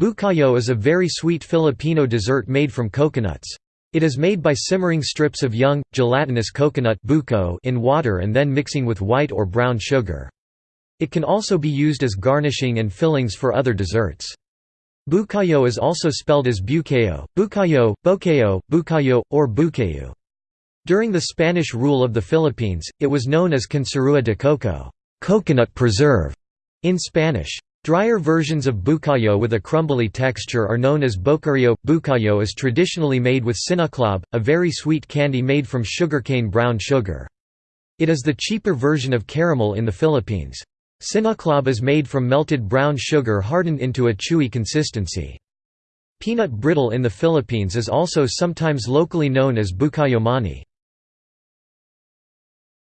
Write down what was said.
Bukayo is a very sweet Filipino dessert made from coconuts. It is made by simmering strips of young, gelatinous coconut in water and then mixing with white or brown sugar. It can also be used as garnishing and fillings for other desserts. Bukayo is also spelled as bukayo, bukayo, bokayo, bukayo, or bukayu. During the Spanish rule of the Philippines, it was known as conserva de coco coconut preserve", in Spanish. Drier versions of bukayo with a crumbly texture are known as bocario. Bukayo is traditionally made with sinaclab, a very sweet candy made from sugarcane brown sugar. It is the cheaper version of caramel in the Philippines. Sinaclab is made from melted brown sugar hardened into a chewy consistency. Peanut brittle in the Philippines is also sometimes locally known as bukayo mani.